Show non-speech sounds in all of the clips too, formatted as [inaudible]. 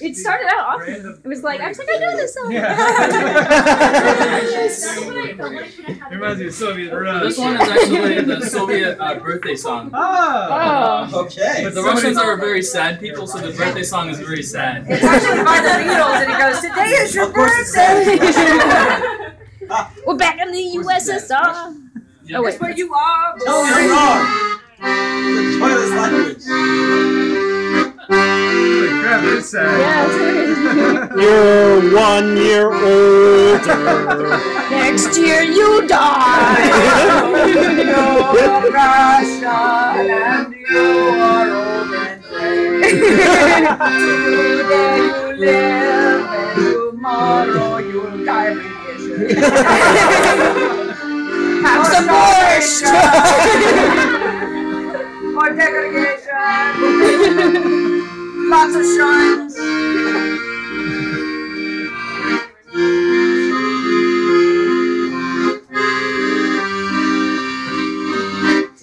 it started out awesome. It was like I was like I know this song. It [laughs] [laughs] reminds me of Soviet Rush. This one is actually the Soviet uh, birthday song. Oh. Oh. Okay. But the Russians are very sad people, so the birthday song is very sad. It's actually by the Beatles, and he goes, "Today is your Of course it's birthday." [laughs] We're back in the USSR. Yeah. Oh wait. That's where you are. boy. No, you're wrong. The joyless language. Crap, it's sad. Yeah. You're one year older. Next year you die. [laughs] You're Russian, and you are old and gray. Today you live, and tomorrow you'll die radiation. [laughs] Have some borscht. Lots of shrines.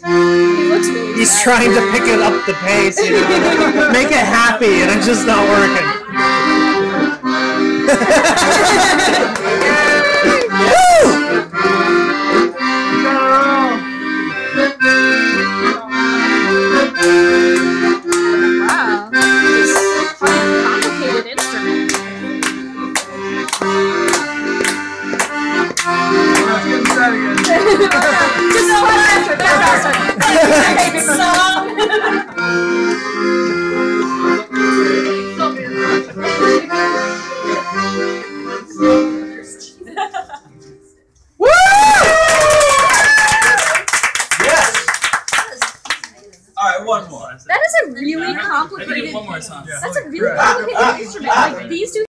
Really He's sad. trying to pick it up the pace, you know, [laughs] make it happy, and it's just not working. [laughs] one more. That is a really complicated. one more song. That's a really complicated instrument. Like these two